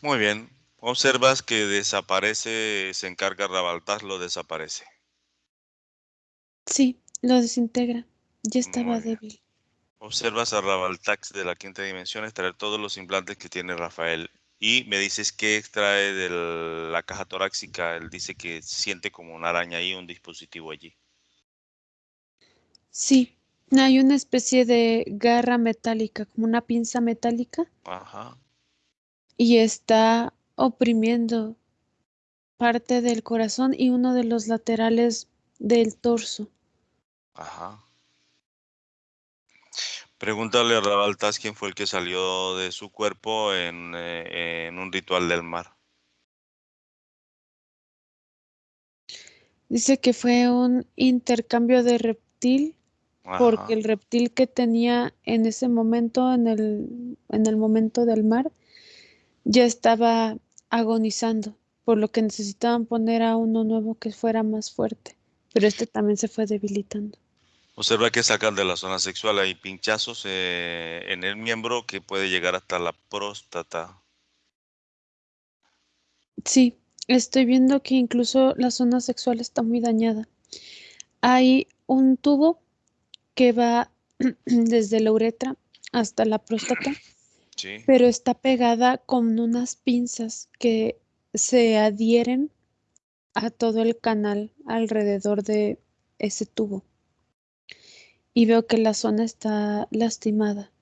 Muy bien. Observas que desaparece, se encarga Rabaltaz, lo desaparece. Sí, lo desintegra. Ya estaba débil. Observas a Rabaltax de la quinta dimensión extraer todos los implantes que tiene Rafael. Y me dices que extrae de la caja torácica. Él dice que siente como una araña ahí, un dispositivo allí. Sí, hay una especie de garra metálica, como una pinza metálica, Ajá. y está oprimiendo parte del corazón y uno de los laterales del torso. Ajá. Pregúntale a Rabaltas quién fue el que salió de su cuerpo en, eh, en un ritual del mar. Dice que fue un intercambio de reptil porque el reptil que tenía en ese momento, en el, en el momento del mar, ya estaba agonizando, por lo que necesitaban poner a uno nuevo que fuera más fuerte, pero este también se fue debilitando. Observa que sacan de la zona sexual. Hay pinchazos eh, en el miembro que puede llegar hasta la próstata. Sí, estoy viendo que incluso la zona sexual está muy dañada. Hay un tubo que va desde la uretra hasta la próstata, Sí. pero está pegada con unas pinzas que se adhieren a todo el canal alrededor de ese tubo. Y veo que la zona está lastimada.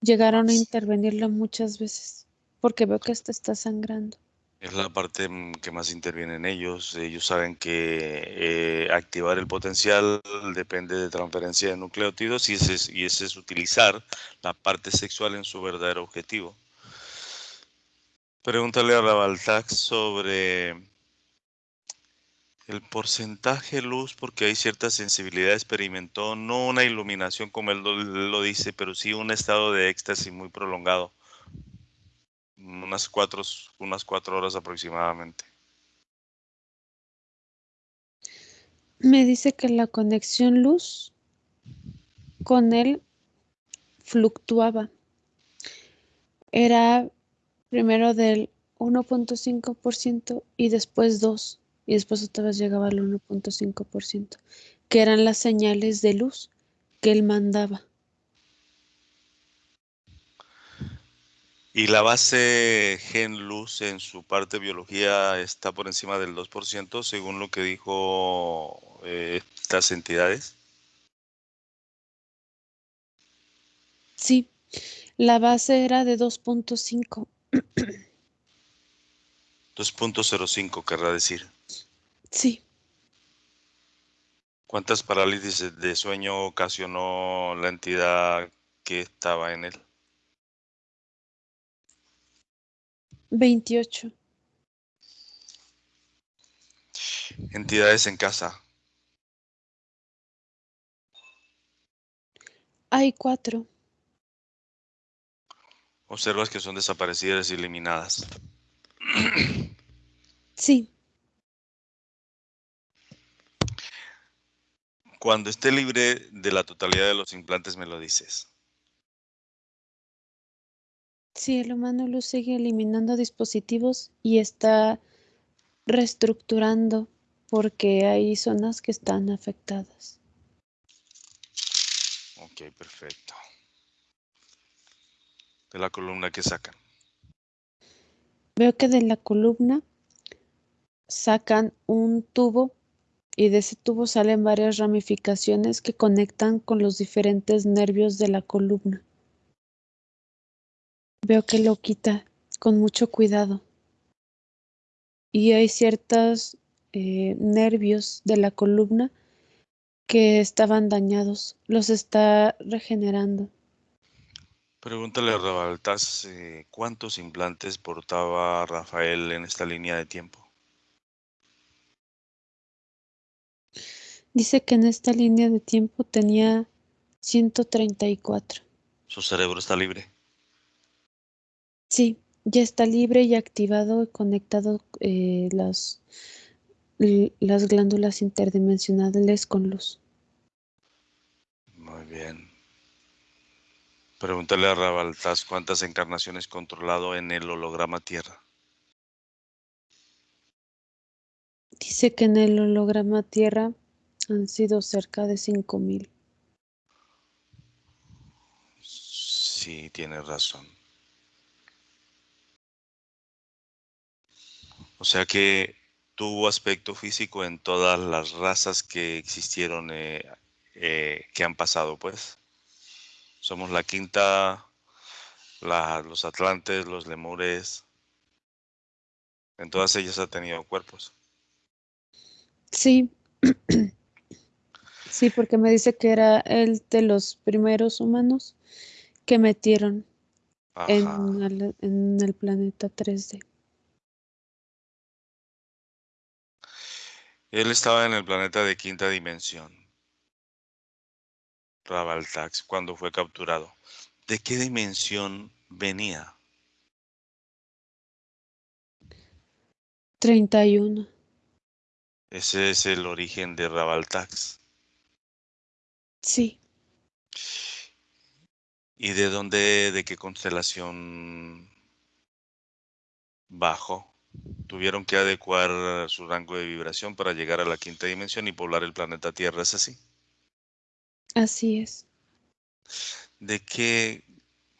Llegaron a intervenirla muchas veces porque veo que esta está sangrando. Es la parte mm, que más intervienen ellos. Ellos saben que eh, activar el potencial depende de transferencia de nucleótidos y ese, es, y ese es utilizar la parte sexual en su verdadero objetivo. Pregúntale a Rabaltax sobre el porcentaje luz, porque hay cierta sensibilidad. Experimentó no una iluminación como él lo dice, pero sí un estado de éxtasis muy prolongado. Unas cuatro, unas cuatro horas aproximadamente. Me dice que la conexión luz con él fluctuaba. Era primero del 1.5% y después 2 y después otra vez llegaba al 1.5%, que eran las señales de luz que él mandaba. Y la base gen luz en su parte biología está por encima del 2%, según lo que dijo eh, estas entidades. Sí, la base era de 2.5. 2.05 querrá decir. Sí, ¿Cuántas parálisis de sueño ocasionó la entidad que estaba en él? 28. Entidades en casa. Hay cuatro. Observas que son desaparecidas y eliminadas. Sí, Cuando esté libre de la totalidad de los implantes me lo dices. Sí, el humano luz sigue eliminando dispositivos y está reestructurando porque hay zonas que están afectadas. Ok, perfecto. De la columna que sacan. Veo que de la columna sacan un tubo y de ese tubo salen varias ramificaciones que conectan con los diferentes nervios de la columna. Veo que lo quita con mucho cuidado. Y hay ciertos eh, nervios de la columna que estaban dañados. Los está regenerando. Pregúntale a Rabaltas eh, cuántos implantes portaba Rafael en esta línea de tiempo. Dice que en esta línea de tiempo tenía 134. Su cerebro está libre. Sí, ya está libre y activado y conectado eh, las, las glándulas interdimensionales con luz. Muy bien. Pregúntale a Rabaltas cuántas encarnaciones controlado en el holograma Tierra. Dice que en el holograma Tierra han sido cerca de 5.000. Sí, tiene razón. O sea que tuvo aspecto físico en todas las razas que existieron, eh, eh, que han pasado, pues. Somos la quinta, los atlantes, los lemures. En todas ellas ha tenido cuerpos. Sí. Sí, porque me dice que era el de los primeros humanos que metieron en el, en el, planeta 3D. Él estaba en el planeta de quinta dimensión, Rabaltax, cuando fue capturado. ¿De qué dimensión venía? 31. Ese es el origen de Rabaltax. Sí. ¿Y de dónde, de qué constelación bajó? Tuvieron que adecuar su rango de vibración para llegar a la quinta dimensión y poblar el planeta Tierra, ¿es así? Así es. ¿De qué,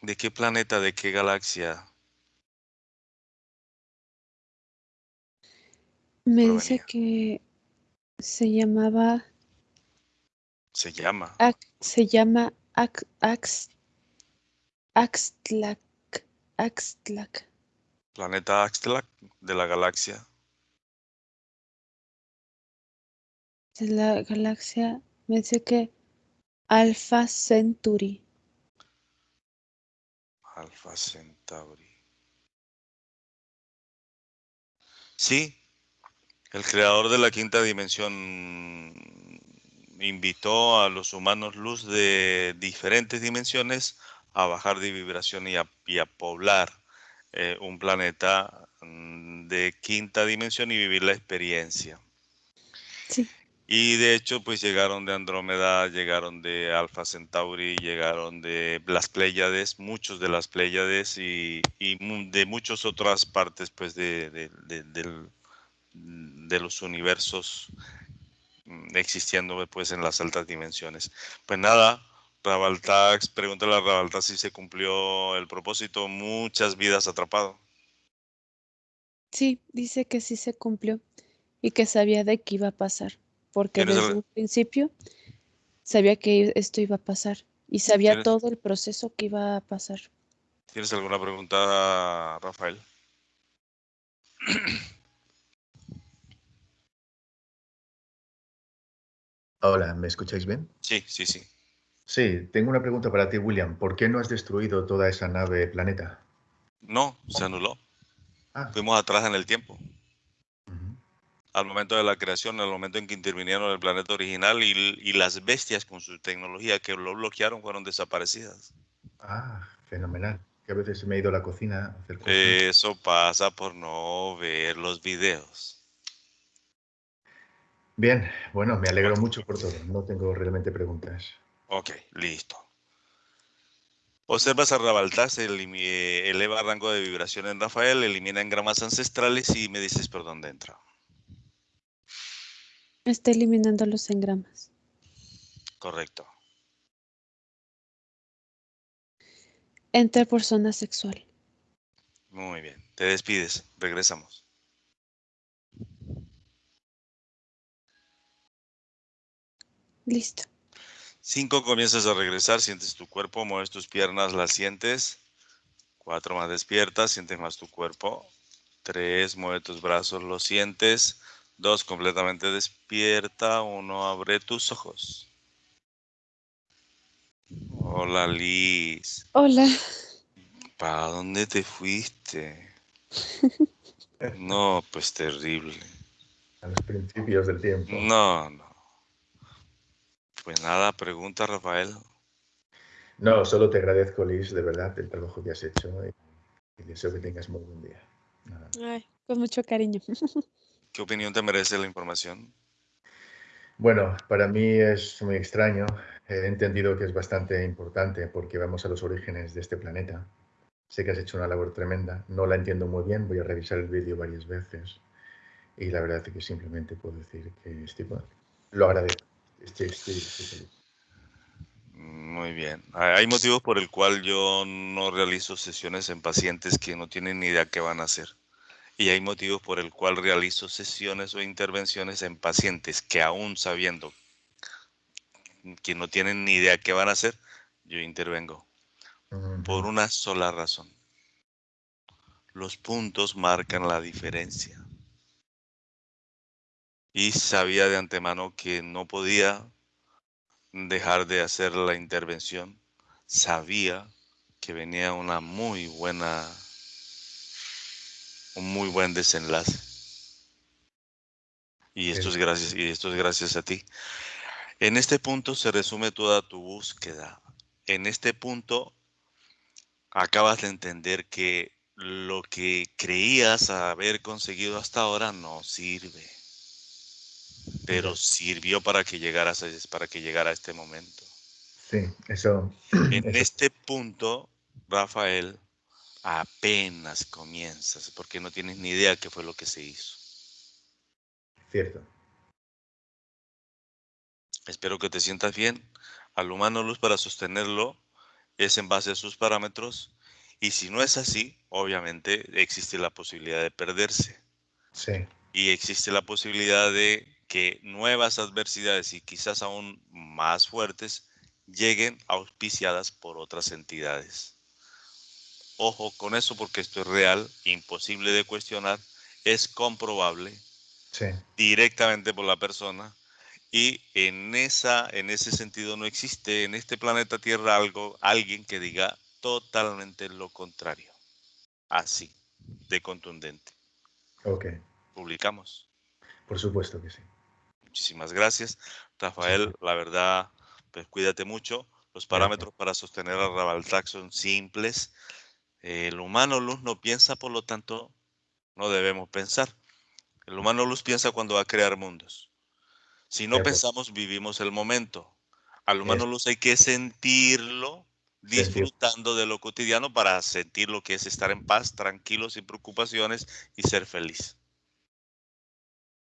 de qué planeta, de qué galaxia? Me dice que se llamaba se llama. se llama Ax, Axtlac. Axtlac. Planeta Axtlac de la galaxia. De la galaxia, me dice que Alpha Centauri. Alpha Centauri. Sí, el creador de la quinta dimensión invitó a los humanos luz de diferentes dimensiones a bajar de vibración y a, poblar eh, un planeta mm, de quinta dimensión y vivir la experiencia. Sí. Y de hecho, pues llegaron de Andrómeda, llegaron de Alpha Centauri, llegaron de las Pléyades, muchos de las Pléyades y, de muchas otras partes, pues, de, de los universos Mm, existiendo pues en las altas dimensiones. Pues nada, Rabaltax, pregúntale a Rabaltax si se cumplió el propósito, muchas vidas atrapado. Sí, dice que sí se cumplió y que sabía de qué iba a pasar, porque desde un principio sabía que esto iba a pasar y sabía todo el proceso que iba a pasar. ¿Tienes alguna pregunta, Rafael? Hola, ¿me escucháis bien? Sí, sí, sí. Sí, tengo una pregunta para ti, William. ¿Por qué no has destruido toda esa nave planeta? No, se anuló. Ah. Fuimos atrás en el tiempo. Al momento de la creación, al momento en que intervinieron el planeta original y, las bestias con su tecnología que lo bloquearon fueron desaparecidas. Ah, fenomenal. Que a veces me he ido a la cocina a hacer cosas. Eso pasa por no ver los videos. Bien, bueno, me alegro mucho por todo. No tengo realmente preguntas. Ok, listo. Observas a Rabaltas, eleva rango de vibración en Rafael, elimina engramas ancestrales y me dices por dónde entra. Está eliminando los engramas. Correcto. Enter por zona sexual. Muy bien. Te despides. Regresamos. Listo. Cinco, comienzas a regresar, sientes tu cuerpo, mueves tus piernas, las sientes. Cuatro, más despiertas, sientes más tu cuerpo. Tres, mueve tus brazos, los sientes. Dos, completamente despierta. Uno, abre tus ojos. Hola, Liz. Hola. ¿Para dónde te fuiste? No, pues terrible. A los principios del tiempo. No, no. Pues nada, pregunta Rafael. No, solo te agradezco, Liz, de verdad, el trabajo que has hecho y, y deseo que tengas muy buen día. Nada. Ay, con mucho cariño. ¿Qué opinión te merece la información? Bueno, para mí es muy extraño. He entendido que es bastante importante porque vamos a los orígenes de este planeta. Sé que has hecho una labor tremenda. No la entiendo muy bien. Voy a revisar el vídeo varias veces. Y la verdad es que simplemente puedo decir que estoy, bueno, lo agradezco. Estoy- estoy feliz. Muy bien. Hay motivos por el cual yo no realizo sesiones en pacientes que no tienen ni idea qué van a hacer. Y hay motivos por el cual realizo sesiones o intervenciones en pacientes que aún sabiendo que no tienen ni idea qué van a hacer, yo intervengo. Por una sola razón. Los puntos marcan la diferencia. Y sabía de antemano que no podía dejar de hacer la intervención. Sabía que venía una muy buena, un muy buen desenlace. Y esto es gracias, y esto es gracias a ti. En este punto se resume toda tu búsqueda. En este punto acabas de entender que lo que creías haber conseguido hasta ahora no sirve. Pero sirvió para que llegaras a, para que llegara a este momento. Sí, eso, En eso este punto, Rafael, apenas comienzas, porque no tienes ni idea qué fue lo que se hizo. cierto. Espero que te sientas bien. Al humano luz para sostenerlo es en base a sus parámetros. Y si no es así, obviamente existe la posibilidad de perderse. Sí, Y existe la posibilidad de que nuevas adversidades y quizás aún más fuertes lleguen auspiciadas por otras entidades. Ojo con eso porque esto es real, imposible de cuestionar, es comprobable sí, directamente por la persona y en esa en ese sentido no existe en este planeta Tierra algo alguien que diga totalmente lo contrario. Así de contundente. ok. Publicamos. Por supuesto que sí. Muchísimas gracias, Rafael. La verdad, pues cuídate mucho. Los parámetros para sostener a Rabaltac son simples. El humano luz no piensa, por lo tanto, no debemos pensar. El humano luz piensa cuando va a crear mundos. Si no pensamos, vivimos el momento. Al humano luz hay que sentirlo, Sentir. disfrutando de lo cotidiano para sentir lo que es estar en paz, tranquilo, sin preocupaciones y ser feliz.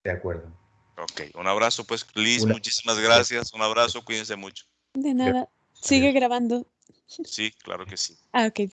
De acuerdo. Ok, un abrazo pues, Liz, Una- muchísimas gracias. Un abrazo, cuídense mucho. De nada. Sigue grabando. Sí, claro que sí. Ah, ok.